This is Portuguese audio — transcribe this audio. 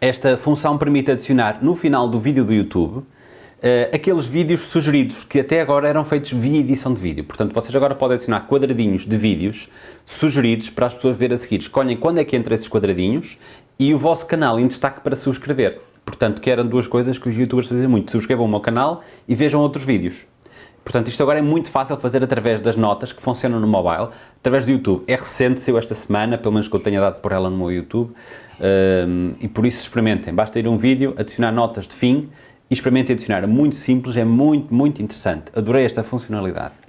esta função permite adicionar no final do vídeo do YouTube Uh, aqueles vídeos sugeridos que até agora eram feitos via edição de vídeo. Portanto, vocês agora podem adicionar quadradinhos de vídeos sugeridos para as pessoas ver a seguir. Escolhem quando é que entra esses quadradinhos e o vosso canal em destaque para subscrever. Portanto, que eram duas coisas que os youtubers fazem muito. Subscrevam o meu canal e vejam outros vídeos. Portanto, isto agora é muito fácil fazer através das notas que funcionam no mobile, através do YouTube. É recente, saiu esta semana, pelo menos que eu tenha dado por ela no meu YouTube, um, e por isso experimentem. Basta ir a um vídeo, adicionar notas de fim e experimentem adicionar. É muito simples, é muito, muito interessante. Adorei esta funcionalidade.